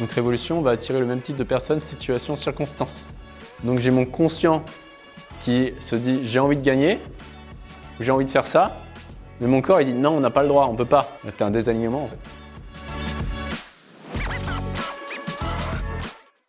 Donc Révolution va attirer le même type de personnes, situation, circonstance. Donc j'ai mon conscient qui se dit j'ai envie de gagner, j'ai envie de faire ça, mais mon corps il dit non on n'a pas le droit, on peut pas. C'est un désalignement en fait.